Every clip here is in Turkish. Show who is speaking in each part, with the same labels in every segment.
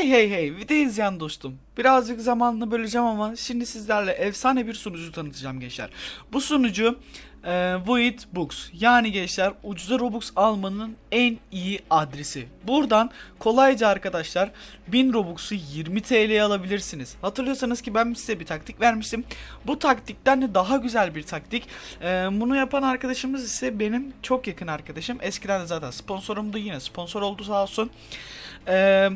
Speaker 1: Hey hey hey video izleyen dostum. Birazcık zamanını böleceğim ama şimdi sizlerle efsane bir sunucu tanıtacağım gençler. Bu sunucu e, Void Books. Yani gençler ucuza Robux almanın en iyi adresi. Buradan kolayca arkadaşlar 1000 Robux'u 20 TL'ye alabilirsiniz. Hatırlıyorsanız ki ben size bir taktik vermiştim. Bu taktikten de daha güzel bir taktik. E, bunu yapan arkadaşımız ise benim çok yakın arkadaşım. Eskiden de zaten sponsorumdu yine sponsor oldu sağ olsun. Eee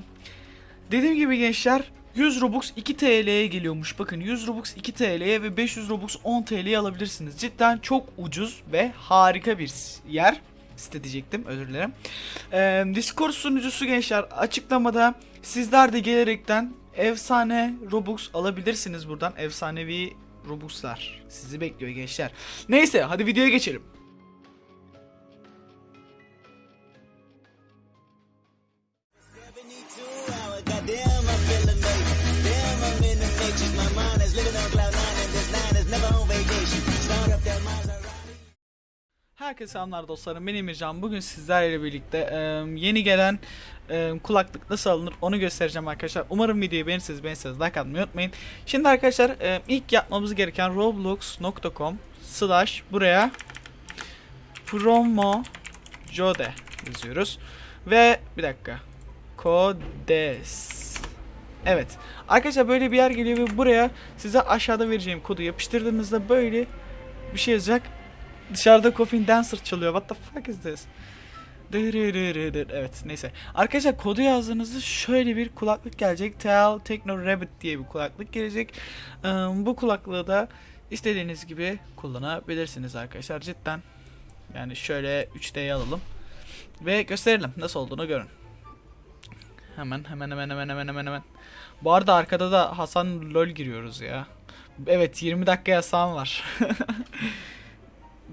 Speaker 1: Dediğim gibi gençler 100 Robux 2 TL'ye geliyormuş. Bakın 100 Robux 2 TL'ye ve 500 Robux 10 TL'ye alabilirsiniz. Cidden çok ucuz ve harika bir yer. Site diyecektim özür dilerim. Ee, Discord sunucusu gençler açıklamada sizler de gelerekten efsane Robux alabilirsiniz buradan. Efsanevi Robux'lar sizi bekliyor gençler. Neyse hadi videoya geçelim. Herkese selamlar dostlarım. Ben Emircan. Bugün sizlerle birlikte e, yeni gelen e, kulaklık nasıl alınır onu göstereceğim arkadaşlar. Umarım videoyu beğenirseniz beğenirseniz like atmayı unutmayın. Şimdi arkadaşlar e, ilk yapmamız gereken roblox.com slash buraya promo jode yazıyoruz. Ve bir dakika. Kodes. Evet. Arkadaşlar böyle bir yer geliyor ve buraya size aşağıda vereceğim kodu yapıştırdığınızda böyle bir şey yazacak. Dışarıda Coffin Dancer çalıyor. What the fuck is this? Evet neyse. Arkadaşlar kodu yazdığınızda şöyle bir kulaklık gelecek. Tel Techno Rabbit diye bir kulaklık gelecek. Bu kulaklığı da istediğiniz gibi kullanabilirsiniz arkadaşlar. Cidden. Yani şöyle 3D'ye alalım. Ve gösterelim nasıl olduğunu görün. Hemen hemen hemen hemen hemen hemen hemen. Bu arada arkada da Hasan LOL giriyoruz ya. Evet 20 dakika yasağım var.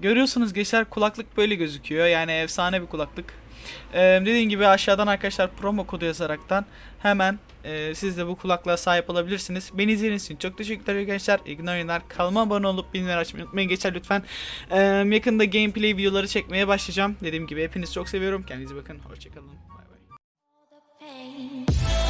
Speaker 1: Görüyorsunuz gençler kulaklık böyle gözüküyor. Yani efsane bir kulaklık. Ee, dediğim gibi aşağıdan arkadaşlar promo kodu yazaraktan hemen e, siz de bu kulaklığa sahip olabilirsiniz. Beni izlediğiniz için çok teşekkürler gençler. Oyunlar. Kanalıma abone olup bildirimleri açmayı unutmayın gençler lütfen. Ee, yakında gameplay videoları çekmeye başlayacağım. Dediğim gibi hepinizi çok seviyorum. Kendinize bakın. Hoşçakalın. Bay bay.